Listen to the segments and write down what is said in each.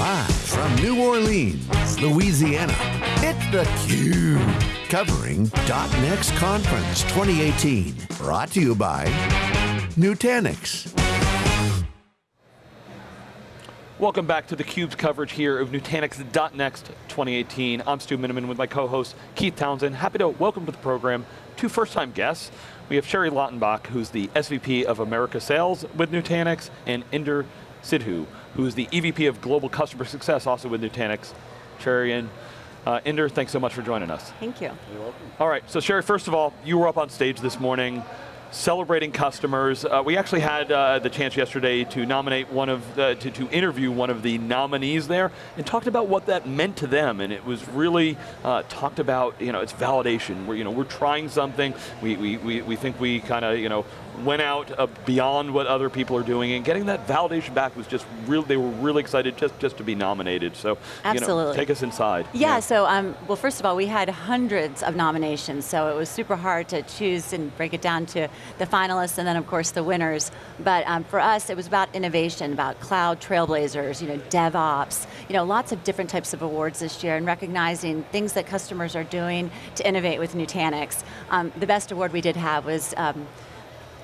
Live from New Orleans, Louisiana, it's theCUBE. Covering .next Conference 2018. Brought to you by Nutanix. Welcome back to theCUBE's coverage here of Nutanix .next 2018. I'm Stu Miniman with my co-host Keith Townsend. Happy to welcome to the program two first-time guests. We have Sherry Lautenbach, who's the SVP of America Sales with Nutanix, and Inder Sidhu, who's the EVP of Global Customer Success, also with Nutanix. Sherry and uh, Inder, thanks so much for joining us. Thank you. You're welcome. All right, so Sherry, first of all, you were up on stage this morning celebrating customers. Uh, we actually had uh, the chance yesterday to nominate one of, the, to, to interview one of the nominees there and talked about what that meant to them and it was really uh, talked about, you know, it's validation. We're, you know, we're trying something, we, we, we, we think we kind of, you know, went out uh, beyond what other people are doing and getting that validation back was just real, they were really excited just, just to be nominated. So, Absolutely. You know, take us inside. Yeah, yeah, so, um, well first of all, we had hundreds of nominations, so it was super hard to choose and break it down to the finalists and then of course the winners. But um, for us, it was about innovation, about cloud trailblazers, you know, DevOps, you know, lots of different types of awards this year and recognizing things that customers are doing to innovate with Nutanix. Um, the best award we did have was um,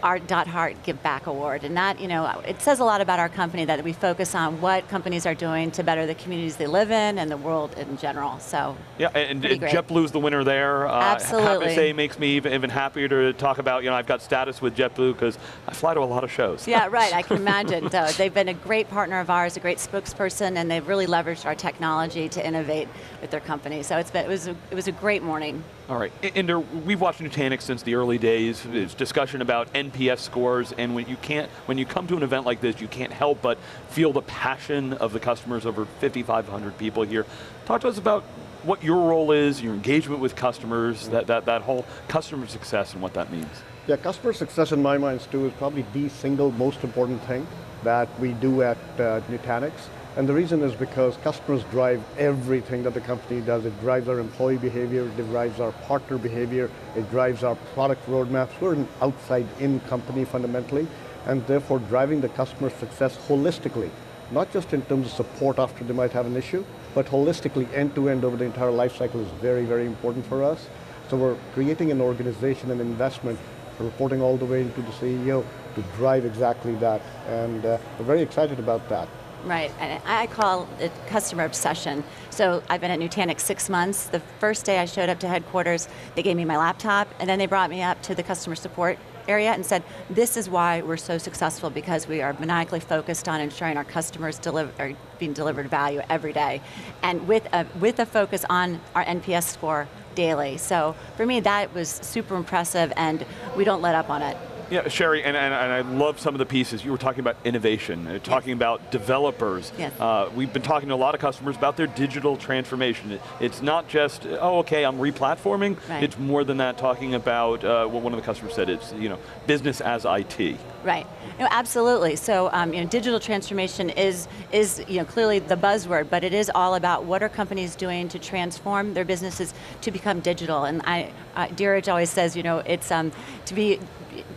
Art Dot Heart Give Back Award. And that, you know, it says a lot about our company that we focus on what companies are doing to better the communities they live in and the world in general, so. Yeah, and, and JetBlue's the winner there. Uh, Absolutely. To say, makes me even, even happier to talk about, you know, I've got status with JetBlue because I fly to a lot of shows. Yeah, right, I can imagine. so they've been a great partner of ours, a great spokesperson, and they've really leveraged our technology to innovate with their company. So it's been, it, was a, it was a great morning. All right, Inder, we've watched Nutanix since the early days. There's discussion about NPS scores, and when you can't, when you come to an event like this, you can't help but feel the passion of the customers, over 5,500 people here. Talk to us about what your role is, your engagement with customers, that, that, that whole customer success and what that means. Yeah, customer success in my mind, Stu, is probably the single most important thing that we do at uh, Nutanix. And the reason is because customers drive everything that the company does. It drives our employee behavior, it drives our partner behavior, it drives our product roadmaps. We're an outside-in company fundamentally, and therefore driving the customer success holistically, not just in terms of support after they might have an issue, but holistically end-to-end -end over the entire life cycle is very, very important for us. So we're creating an organization and investment, reporting all the way into the CEO to drive exactly that, and uh, we're very excited about that. Right, and I call it customer obsession. So I've been at Nutanix six months. The first day I showed up to headquarters, they gave me my laptop, and then they brought me up to the customer support area and said, this is why we're so successful because we are maniacally focused on ensuring our customers deliver, are being delivered value every day. And with a, with a focus on our NPS score daily. So for me, that was super impressive and we don't let up on it. Yeah, Sherry, and, and, and, I love some of the pieces. You were talking about innovation, uh, talking yes. about developers. Yes. Uh, we've been talking to a lot of customers about their digital transformation. It, it's not just, oh, okay, I'm replatforming. Right. It's more than that, talking about uh, what one of the customers said, it's you know, business as IT. Right, no, absolutely. So um, you know, digital transformation is, is you know, clearly the buzzword, but it is all about what are companies doing to transform their businesses to become digital. And I, uh, always says, you know, it's um, to be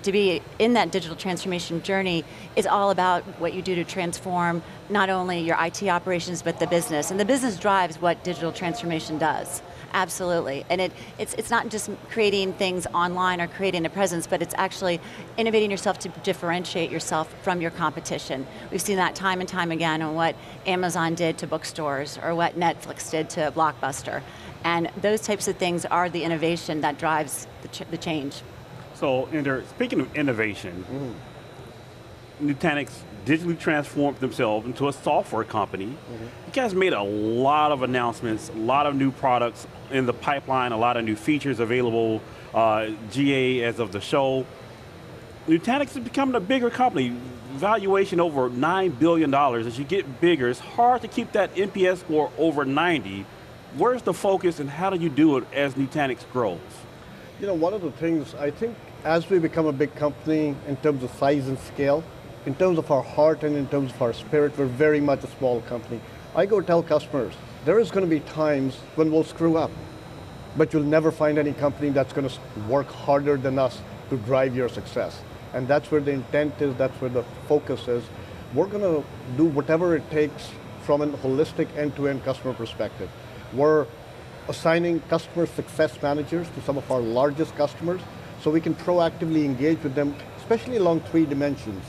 to be in that digital transformation journey is all about what you do to transform not only your IT operations, but the business. And the business drives what digital transformation does. Absolutely, and it, it's, it's not just creating things online or creating a presence, but it's actually innovating yourself to differentiate yourself from your competition. We've seen that time and time again on what Amazon did to bookstores or what Netflix did to Blockbuster. And those types of things are the innovation that drives the, ch the change. So, speaking of innovation, mm Nutanix digitally transformed themselves into a software company. Mm -hmm. You guys made a lot of announcements, a lot of new products in the pipeline, a lot of new features available, uh, GA as of the show. Nutanix is becoming a bigger company, valuation over $9 billion. As you get bigger, it's hard to keep that NPS score over 90. Where's the focus and how do you do it as Nutanix grows? You know, one of the things, I think as we become a big company in terms of size and scale, in terms of our heart and in terms of our spirit, we're very much a small company. I go tell customers, there is going to be times when we'll screw up, but you'll never find any company that's going to work harder than us to drive your success. And that's where the intent is, that's where the focus is. We're going to do whatever it takes from a holistic end-to-end customer perspective. We're assigning customer success managers to some of our largest customers so we can proactively engage with them, especially along three dimensions.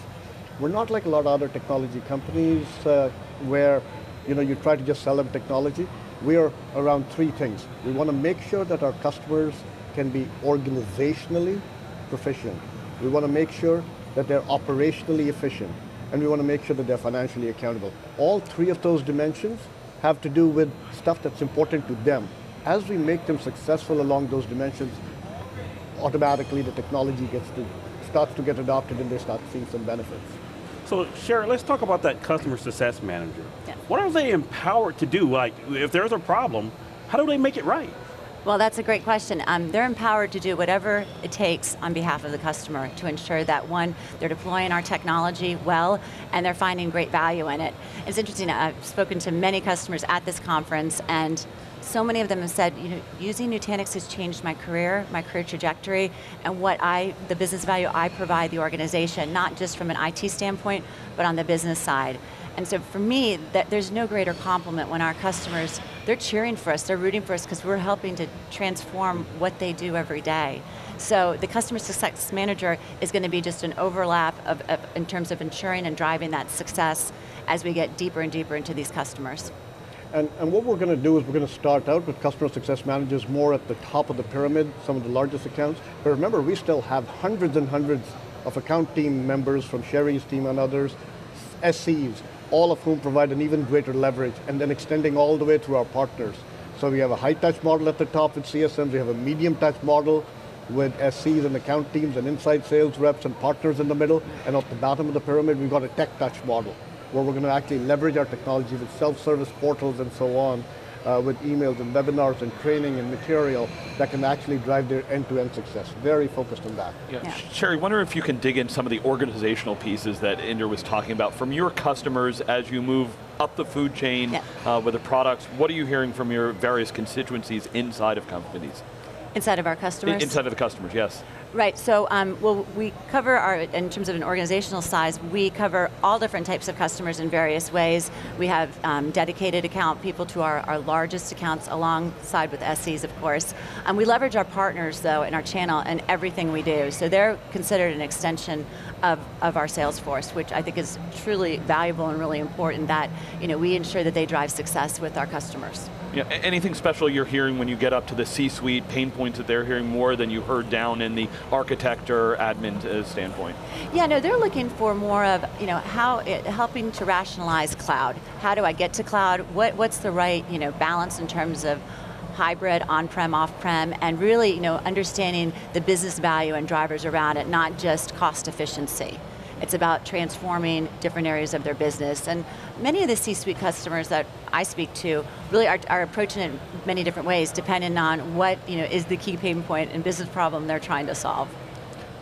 We're not like a lot of other technology companies uh, where you, know, you try to just sell them technology. We are around three things. We want to make sure that our customers can be organizationally proficient. We want to make sure that they're operationally efficient. And we want to make sure that they're financially accountable. All three of those dimensions have to do with stuff that's important to them. As we make them successful along those dimensions, automatically the technology gets to, starts to get adopted and they start seeing some benefits. So Sherry, let's talk about that customer success manager. Yeah. What are they empowered to do? Like, if there's a problem, how do they make it right? Well, that's a great question. Um, they're empowered to do whatever it takes on behalf of the customer to ensure that one, they're deploying our technology well, and they're finding great value in it. It's interesting, I've spoken to many customers at this conference, and so many of them have said, you know, using Nutanix has changed my career, my career trajectory, and what I, the business value I provide the organization, not just from an IT standpoint, but on the business side. And so for me, that there's no greater compliment when our customers, they're cheering for us, they're rooting for us because we're helping to transform what they do every day. So the customer success manager is going to be just an overlap of, of, in terms of ensuring and driving that success as we get deeper and deeper into these customers. And, and what we're going to do is we're going to start out with customer success managers more at the top of the pyramid, some of the largest accounts. But remember, we still have hundreds and hundreds of account team members from Sherry's team and others, SCs, all of whom provide an even greater leverage, and then extending all the way through our partners. So we have a high touch model at the top with CSMs, we have a medium touch model with SCs and account teams and inside sales reps and partners in the middle, and at the bottom of the pyramid we've got a tech touch model where we're going to actually leverage our technology with self-service portals and so on, uh, with emails and webinars and training and material that can actually drive their end-to-end -end success. Very focused on that. Yeah. yeah. Sherry, wonder if you can dig in some of the organizational pieces that Inder was talking about from your customers as you move up the food chain yeah. uh, with the products. What are you hearing from your various constituencies inside of companies? Inside of our customers? Inside of the customers, yes. Right, so um, well, we cover our, in terms of an organizational size, we cover all different types of customers in various ways. We have um, dedicated account people to our, our largest accounts alongside with SCs, of course. Um, we leverage our partners, though, in our channel and everything we do. So they're considered an extension of, of our sales force, which I think is truly valuable and really important that you know, we ensure that they drive success with our customers. Yeah, anything special you're hearing when you get up to the C-suite, pain points that they're hearing more than you heard down in the architect or admin uh, standpoint? Yeah, no, they're looking for more of, you know, how, it, helping to rationalize cloud. How do I get to cloud? What, what's the right, you know, balance in terms of hybrid, on-prem, off-prem, and really, you know, understanding the business value and drivers around it, not just cost efficiency. It's about transforming different areas of their business. And many of the C-suite customers that I speak to really are, are, approaching it in many different ways, depending on what you know, is the key pain point and business problem they're trying to solve.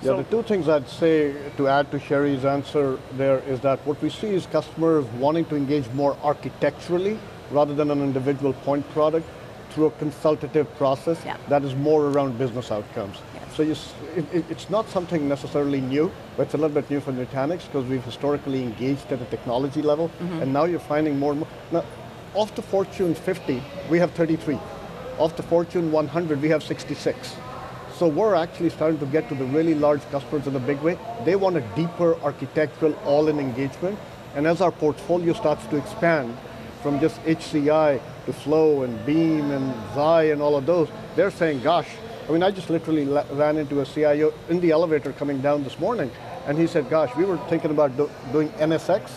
Yeah, so, the two things I'd say to add to Sherry's answer there is that what we see is customers wanting to engage more architecturally rather than an individual point product through a consultative process yeah. that is more around business outcomes. So you, it, it's not something necessarily new, but it's a little bit new for Nutanix because we've historically engaged at a technology level, mm -hmm. and now you're finding more and more. Now, off the Fortune 50, we have 33. Off the Fortune 100, we have 66. So we're actually starting to get to the really large customers in a big way. They want a deeper architectural all-in engagement, and as our portfolio starts to expand from just HCI to Flow and Beam and Xi and all of those, they're saying, gosh, I mean, I just literally ran into a CIO in the elevator coming down this morning, and he said, gosh, we were thinking about do doing NSX,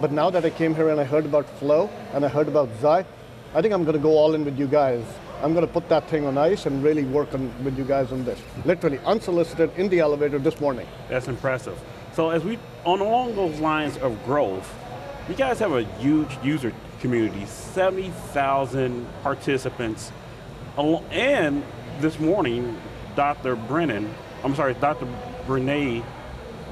but now that I came here and I heard about Flow, and I heard about Xi, I think I'm going to go all in with you guys. I'm going to put that thing on ice and really work on, with you guys on this. Literally, unsolicited in the elevator this morning. That's impressive. So as we, on along those lines of growth, you guys have a huge user community, 70,000 participants, and this morning, Dr. Brennan, I'm sorry, Dr. Brene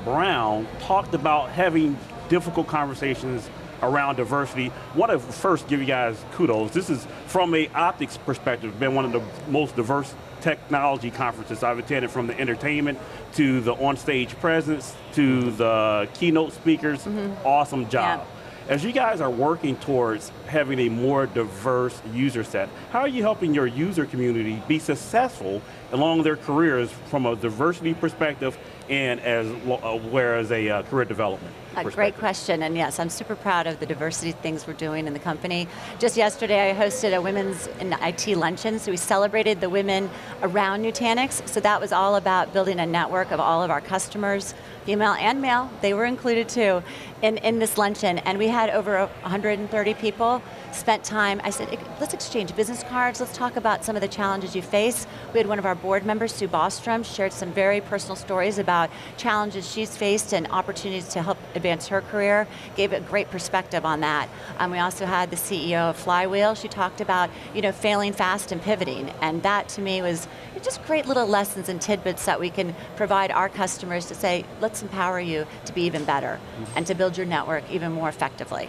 Brown talked about having difficult conversations around diversity. I want to first give you guys kudos. This is from a optics perspective, been one of the most diverse technology conferences I've attended from the entertainment to the on-stage presence to the keynote speakers. Mm -hmm. Awesome job. Yeah. As you guys are working towards having a more diverse user set, how are you helping your user community be successful along their careers from a diversity perspective and as uh, well as a uh, career development? A great question, and yes, I'm super proud of the diversity things we're doing in the company. Just yesterday, I hosted a women's in IT luncheon, so we celebrated the women around Nutanix, so that was all about building a network of all of our customers, female and male, they were included too, in, in this luncheon, and we had over 130 people spent time, I said, let's exchange business cards, let's talk about some of the challenges you face. We had one of our board members, Sue Bostrom, shared some very personal stories about challenges she's faced and opportunities to help advance her career, gave a great perspective on that. Um, we also had the CEO of Flywheel, she talked about you know, failing fast and pivoting, and that to me was just great little lessons and tidbits that we can provide our customers to say, let's empower you to be even better, and to build your network even more effectively.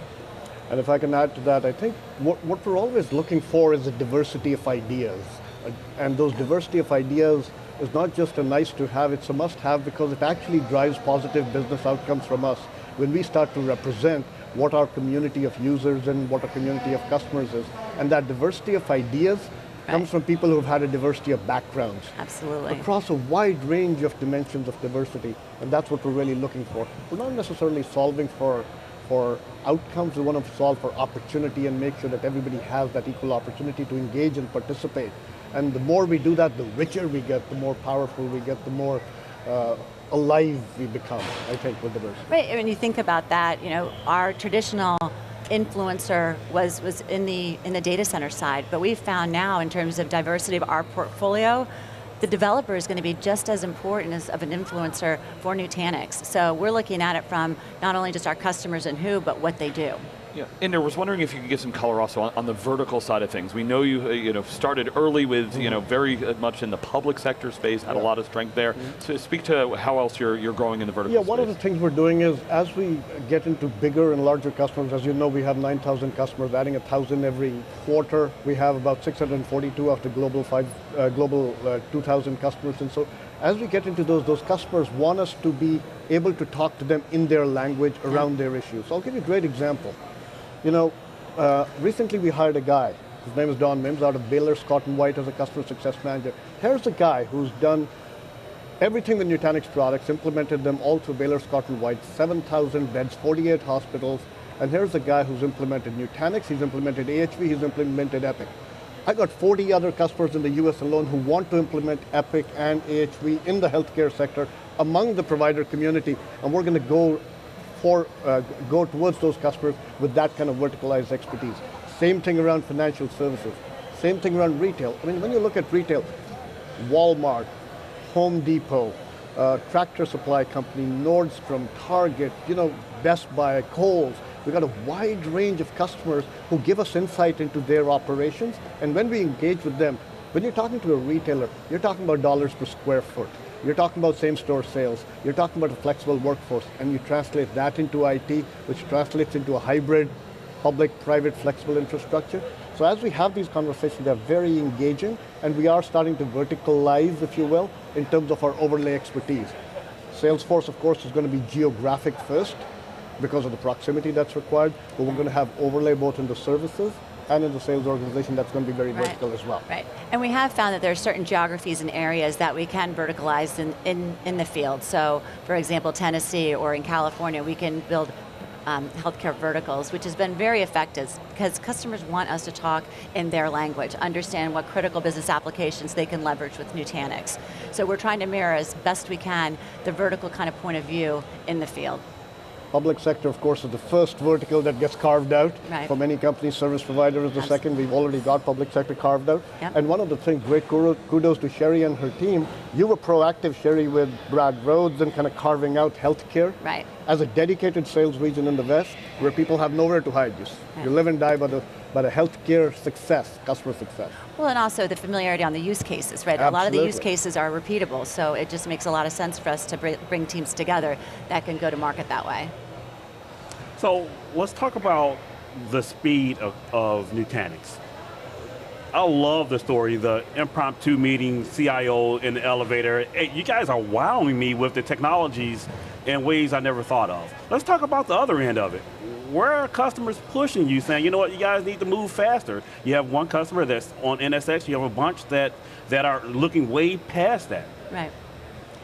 And if I can add to that, I think what, what we're always looking for is a diversity of ideas. And those diversity of ideas is not just a nice to have, it's a must have because it actually drives positive business outcomes from us. When we start to represent what our community of users and what our community of customers is. And that diversity of ideas right. comes from people who've had a diversity of backgrounds. Absolutely. Across a wide range of dimensions of diversity, and that's what we're really looking for. We're not necessarily solving for for outcomes, we want to solve for opportunity and make sure that everybody has that equal opportunity to engage and participate. And the more we do that, the richer we get, the more powerful we get, the more uh, alive we become, I think, with diversity. Right, when you think about that, you know, our traditional influencer was, was in, the, in the data center side, but we've found now in terms of diversity of our portfolio, the developer is going to be just as important as of an influencer for Nutanix. So we're looking at it from not only just our customers and who, but what they do. Yeah, and I was wondering if you could give some color also on, on the vertical side of things. We know you, uh, you know, started early with, mm -hmm. you know, very uh, much in the public sector space, had yeah. a lot of strength there. Mm -hmm. So speak to how else you're, you're growing in the vertical Yeah, one space. of the things we're doing is, as we get into bigger and larger customers, as you know, we have 9,000 customers, adding 1,000 every quarter. We have about 642 of the global five, uh, global uh, 2,000 customers, and so as we get into those, those customers want us to be able to talk to them in their language around yeah. their issues. So I'll give you a great example. You know, uh, recently we hired a guy, his name is Don Mims, out of Baylor Scott and White as a customer success manager. Here's a guy who's done everything with Nutanix products, implemented them all through Baylor Scott and White, 7,000 beds, 48 hospitals, and here's a guy who's implemented Nutanix, he's implemented AHV, he's implemented Epic. I got 40 other customers in the US alone who want to implement Epic and AHV in the healthcare sector among the provider community, and we're going to go for, uh, go towards those customers with that kind of verticalized expertise. Same thing around financial services. Same thing around retail. I mean, when you look at retail, Walmart, Home Depot, uh, Tractor Supply Company, Nordstrom, Target, you know, Best Buy, Kohl's. We've got a wide range of customers who give us insight into their operations, and when we engage with them, when you're talking to a retailer, you're talking about dollars per square foot. You're talking about same-store sales. You're talking about a flexible workforce, and you translate that into IT, which translates into a hybrid, public-private flexible infrastructure. So as we have these conversations, they're very engaging, and we are starting to verticalize, if you will, in terms of our overlay expertise. Salesforce, of course, is going to be geographic first, because of the proximity that's required, but we're going to have overlay both in the services and in the sales organization that's going to be very right. vertical as well. Right, and we have found that there are certain geographies and areas that we can verticalize in, in, in the field. So, for example, Tennessee or in California, we can build um, healthcare verticals, which has been very effective because customers want us to talk in their language, understand what critical business applications they can leverage with Nutanix. So we're trying to mirror as best we can the vertical kind of point of view in the field. Public sector, of course, is the first vertical that gets carved out. Right. For many companies, service provider is the Absolutely. second. We've already got public sector carved out. Yep. And one of the things, great kudos to Sherry and her team, you were proactive, Sherry, with Brad Rhodes and kind of carving out healthcare. Right. As a dedicated sales region in the West, where people have nowhere to hide. You, right. you live and die by the but a healthcare success, customer success. Well, and also the familiarity on the use cases, right? Absolutely. A lot of the use cases are repeatable, so it just makes a lot of sense for us to bring teams together that can go to market that way. So let's talk about the speed of, of Nutanix. I love the story, the impromptu meeting, CIO in the elevator. Hey, you guys are wowing me with the technologies in ways I never thought of. Let's talk about the other end of it. where are customers pushing you, saying, you know what, you guys need to move faster? You have one customer that's on NSX, you have a bunch that, that are looking way past that. Right.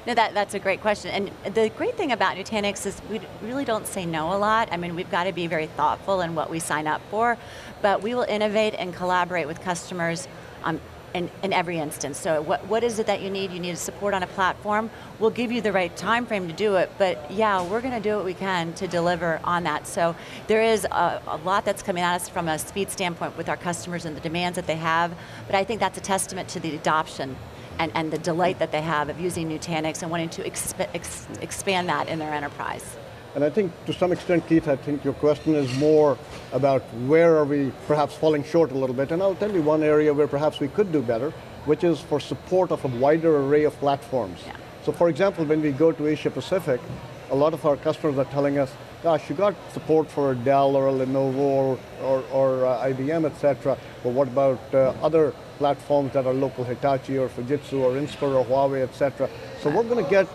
No, that, that's a great question. And the great thing about Nutanix is we really don't say no a lot. I mean, we've got to be very thoughtful in what we sign up for, but we will innovate and collaborate with customers um, in, in every instance. So what, what is it that you need? You need support on a platform. We'll give you the right time frame to do it, but yeah, we're going to do what we can to deliver on that. So there is a, a lot that's coming at us from a speed standpoint with our customers and the demands that they have, but I think that's a testament to the adoption and, and the delight that they have of using Nutanix and wanting to exp ex expand that in their enterprise. And I think to some extent, Keith, I think your question is more about where are we perhaps falling short a little bit. And I'll tell you one area where perhaps we could do better, which is for support of a wider array of platforms. Yeah. So for example, when we go to Asia Pacific, a lot of our customers are telling us, gosh, you got support for Dell or Lenovo or, or, or uh, IBM, et cetera, but what about uh, other platforms that are local, Hitachi or Fujitsu or Inspur or Huawei, et cetera. So we're going to get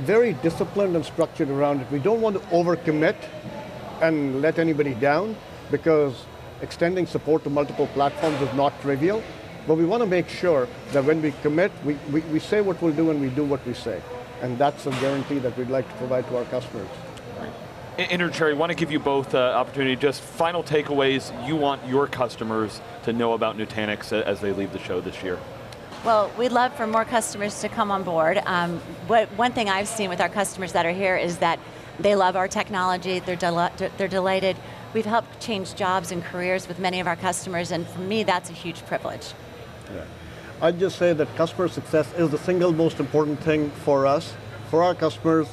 very disciplined and structured around it. We don't want to overcommit and let anybody down because extending support to multiple platforms is not trivial. But we want to make sure that when we commit, we, we, we say what we'll do and we do what we say. And that's a guarantee that we'd like to provide to our customers. Inder Sherry, want to give you both uh, opportunity, just final takeaways you want your customers to know about Nutanix as they leave the show this year. Well, we'd love for more customers to come on board. Um, what, one thing I've seen with our customers that are here is that they love our technology, they're, del they're delighted. We've helped change jobs and careers with many of our customers, and for me, that's a huge privilege. Yeah. I'd just say that customer success is the single most important thing for us. For our customers,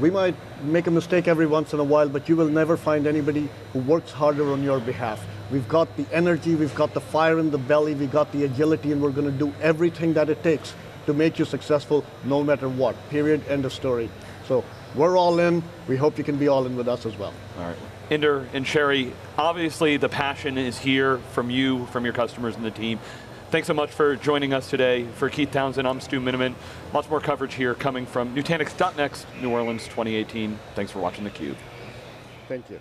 we might make a mistake every once in a while, but you will never find anybody who works harder on your behalf. We've got the energy, we've got the fire in the belly, we've got the agility, and we're going to do everything that it takes to make you successful no matter what, period, end of story. So we're all in, we hope you can be all in with us as well. All right. Inder and Sherry, obviously the passion is here from you, from your customers and the team. Thanks so much for joining us today. For Keith Townsend, I'm Stu Miniman. Lots more coverage here coming from Nutanix.next, New Orleans 2018. Thanks for watching theCUBE. Thank you.